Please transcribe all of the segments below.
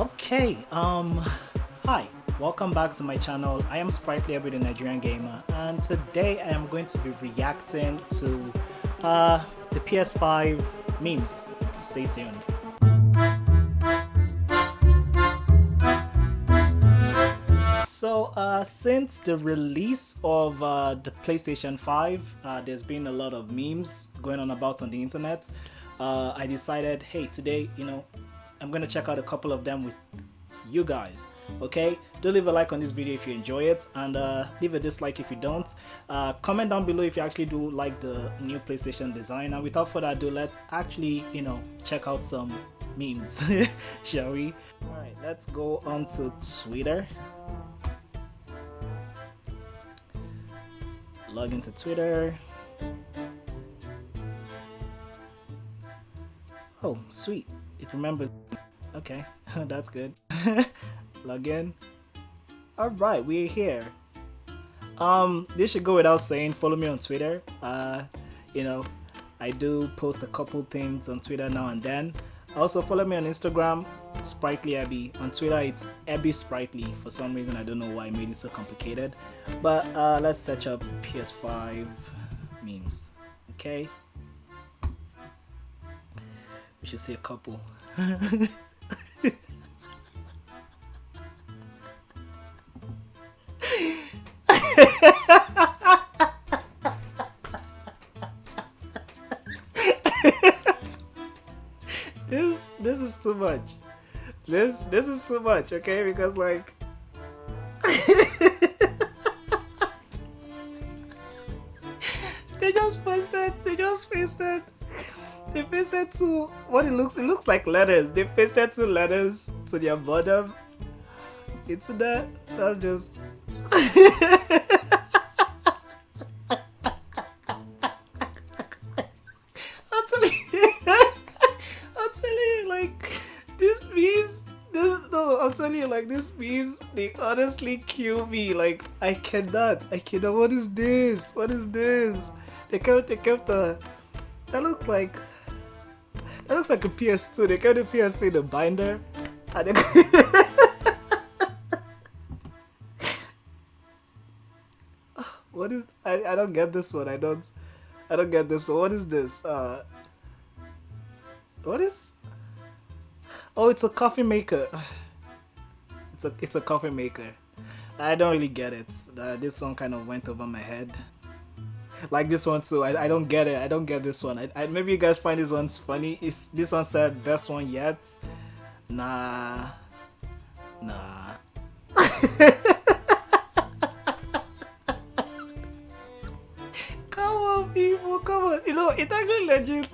Okay, um, hi, welcome back to my channel. I am Sprightly Every Nigerian Gamer, and today I am going to be reacting to uh, the PS5 memes. Stay tuned. So, uh, since the release of uh, the PlayStation 5, uh, there's been a lot of memes going on about on the internet. Uh, I decided, hey, today, you know, I'm gonna check out a couple of them with you guys okay? Do leave a like on this video if you enjoy it and uh, leave a dislike if you don't. Uh, comment down below if you actually do like the new PlayStation design and without further ado let's actually you know check out some memes shall we? All right let's go on to Twitter. Log into Twitter. Oh sweet. It remembers okay that's good. Log in. All right we're here. Um this should go without saying follow me on twitter. Uh you know i do post a couple things on twitter now and then. Also follow me on instagram sprightly abby. On twitter it's abby sprightly. For some reason i don't know why i made it so complicated. But uh let's search up ps5 memes. Okay. We should see a couple this is too much. This this is too much, okay? Because like they just pasted they just pasted they pasted two what it looks it looks like letters. They pasted two letters to their bottom into that. That's just honestly kill me. Like I cannot, I cannot. What is this? What is this? They kept, they kept the. That looks like. That looks like a PS2. They kept the PS2 in the binder. And they, what is? I I don't get this one. I don't. I don't get this one. What is this? Uh. What is? Oh, it's a coffee maker. It's a it's a coffee maker. I don't really get it. Uh, this one kind of went over my head. Like this one too. I, I don't get it. I don't get this one. I, I maybe you guys find this one's funny. Is this one said best one yet? Nah. Nah. come on, people. Come on. You know, it actually legit.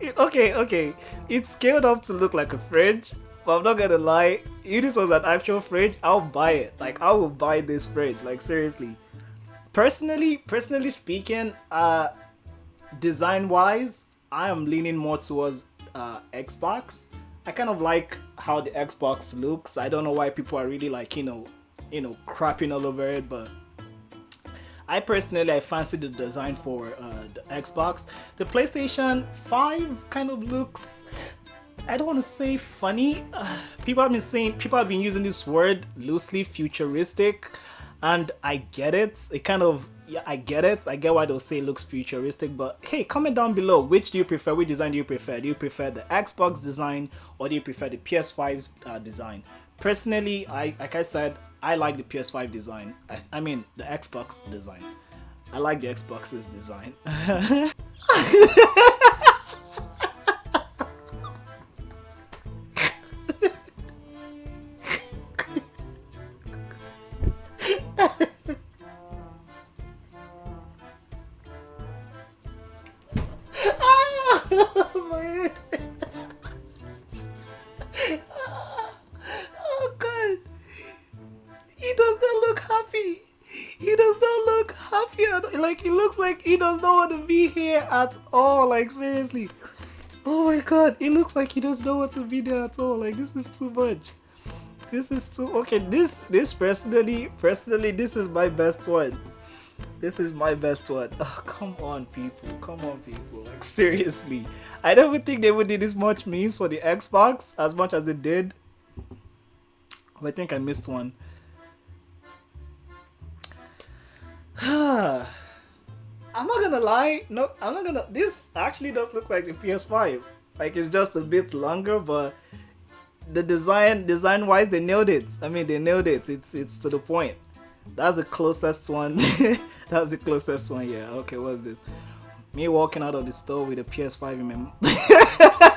It, okay, okay. It's scaled up to look like a fridge. But I'm not gonna lie, if this was an actual fridge, I'll buy it. Like I will buy this fridge. Like seriously. Personally, personally speaking, uh design wise, I am leaning more towards uh Xbox. I kind of like how the Xbox looks. I don't know why people are really like, you know, you know, crapping all over it, but I personally I fancy the design for uh, the Xbox. The PlayStation 5 kind of looks I don't want to say funny. Uh, people have been saying people have been using this word loosely futuristic and I get it. It kind of yeah, I get it. I get why they'll say it looks futuristic, but hey, comment down below which do you prefer? Which design do you prefer? Do you prefer the Xbox design or do you prefer the PS5's uh, design? Personally, I like I said, I like the PS5 design. I, I mean the Xbox design. I like the Xbox's design. here at all. Like seriously. Oh my god. it looks like he does not know what to be there at all. Like this is too much. This is too okay. This this personally personally this is my best one. This is my best one. Oh, come on, people. Come on, people. Like, seriously. I don't think they would do this much memes for the Xbox as much as they did. Oh, I think I missed one. Ah. I'm not gonna lie. No, I'm not gonna. This actually does look like the PS5. Like it's just a bit longer, but the design, design wise, they nailed it. I mean, they nailed it. It's it's to the point. That's the closest one. That's the closest one. Yeah. Okay. What's this? Me walking out of the store with a PS5 in my.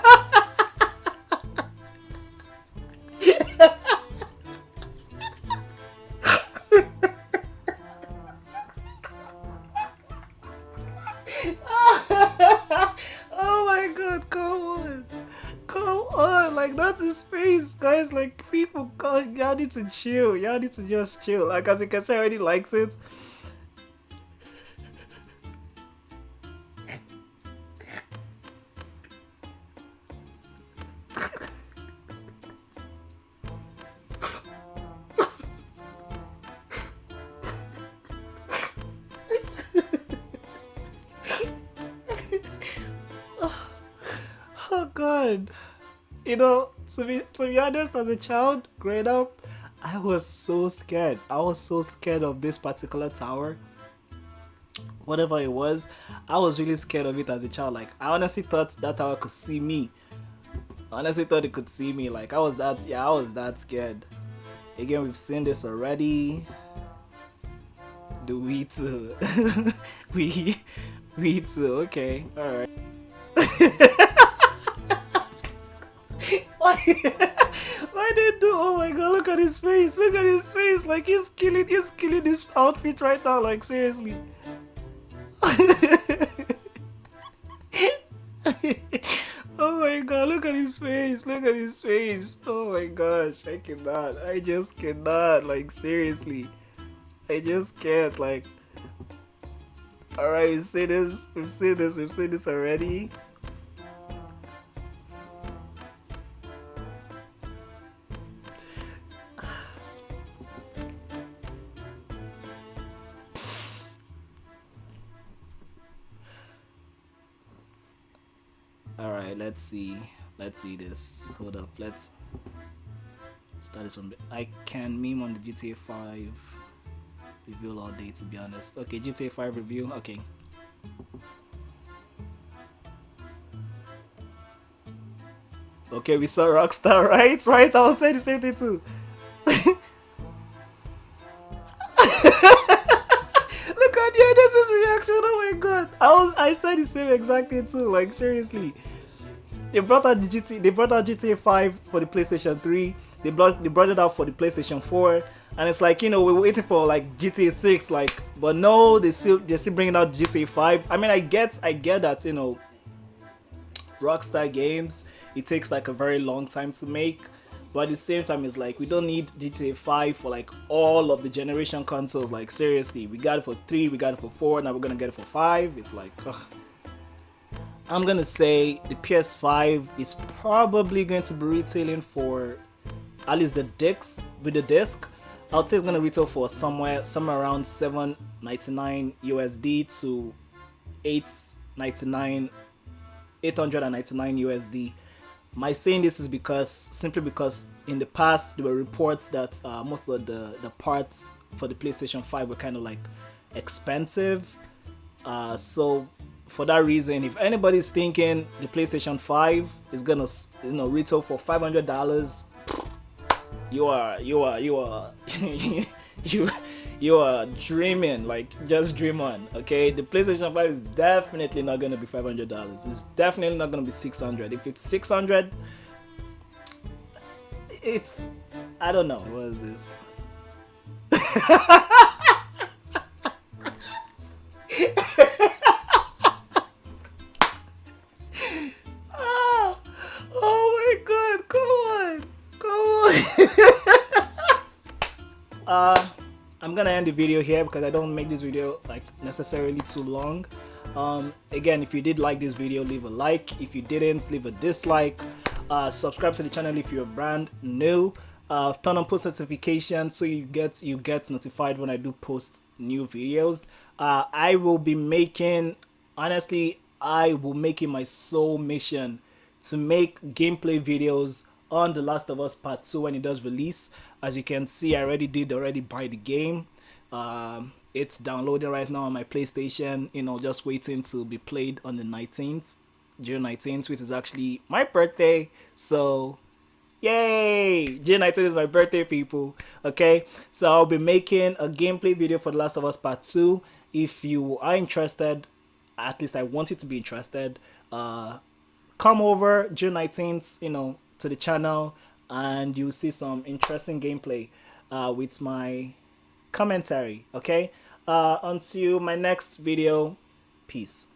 guys, like people, y'all need to chill. Y'all need to just chill. Like as you can see, I already liked it. oh God. You know, to be to be honest, as a child growing up, I was so scared. I was so scared of this particular tower. Whatever it was, I was really scared of it as a child. Like I honestly thought that tower could see me. I honestly thought it could see me. Like I was that yeah, I was that scared. Again, we've seen this already. Do we too? we we too, okay, alright. Why? Why did do? Oh my god! Look at his face! Look at his face! Like he's killing, he's killing his outfit right now. Like seriously. oh my god! Look at his face! Look at his face! Oh my gosh! I cannot! I just cannot! Like seriously, I just can't! Like. Alright, we've seen this. We've seen this. We've seen this already. All right let's see. Let's see this. Hold up. Let's start this one. I can meme on the gta 5 review all day to be honest. Okay gta 5 review. Okay. Okay we saw rockstar right? Right i was saying the same thing too i said the same exact thing too like seriously they brought out the GT, they brought out GTA 5 for the PlayStation 3. They brought they brought it out for the PlayStation 4, and it's like you know we're waiting for like GTA 6, like but no, they still they're still bringing out GTA 5. I mean, I get I get that you know Rockstar games it takes like a very long time to make, but at the same time it's like we don't need GTA 5 for like all of the generation consoles. Like seriously, we got it for three, we got it for four, now we're gonna get it for five. It's like. Ugh. I'm gonna say the PS5 is probably going to be retailing for at least the discs with the disc. I'll say it's gonna retail for somewhere somewhere around 7.99 USD to 8.99 899 USD. My saying this is because simply because in the past there were reports that uh, most of the the parts for the PlayStation 5 were kind of like expensive. Uh, so for that reason, if anybody's thinking the PlayStation 5 is gonna you know retail for five hundred dollars, you are you are you are you you are dreaming like just dream on okay? The playstation 5 is definitely not gonna be 500 dollars. It's definitely not gonna be 600 if it's 600 it's i don't know what is this the video here because I don't make this video like necessarily too long. Um, again, if you did like this video, leave a like. If you didn't, leave a dislike. Uh, subscribe to the channel if you're brand new. Uh, turn on post notifications so you get you get notified when I do post new videos. Uh, I will be making honestly I will make it my sole mission to make gameplay videos on The Last of Us Part 2 when it does release. As you can see, I already did already buy the game. Um, it's downloading right now on my PlayStation, you know, just waiting to be played on the 19th, June 19th, which is actually my birthday. So, yay! June 19th is my birthday, people. Okay, so I'll be making a gameplay video for The Last of Us Part 2. If you are interested, at least I want you to be interested, uh, come over June 19th, you know, to the channel and you'll see some interesting gameplay uh, with my commentary okay? Uh, until my next video. Peace